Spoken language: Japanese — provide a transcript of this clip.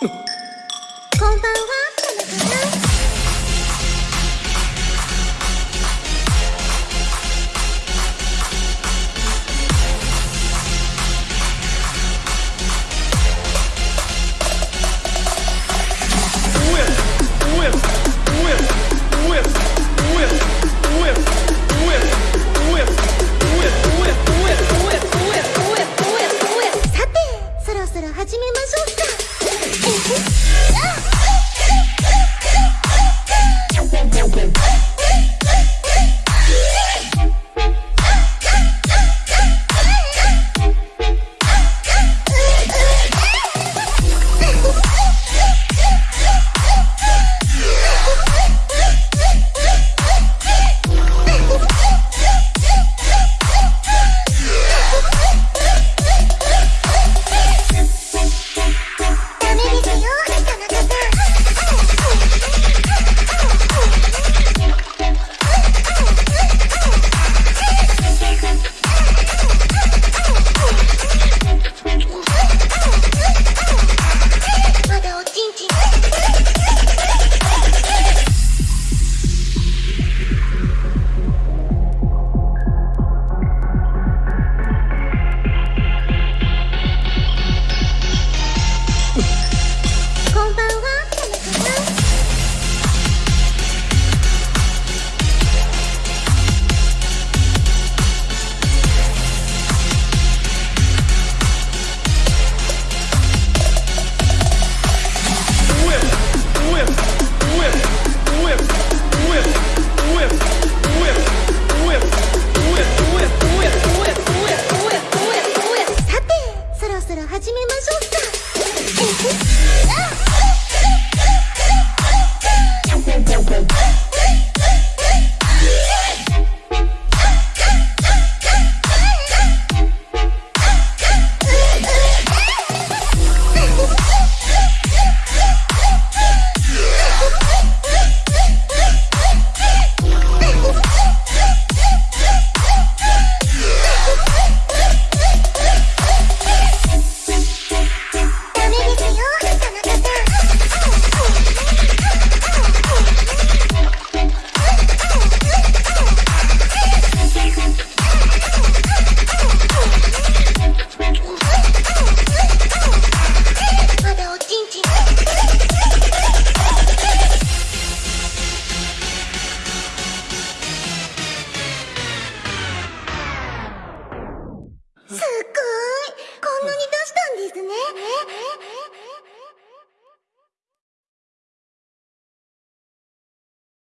こんばんは。めましょう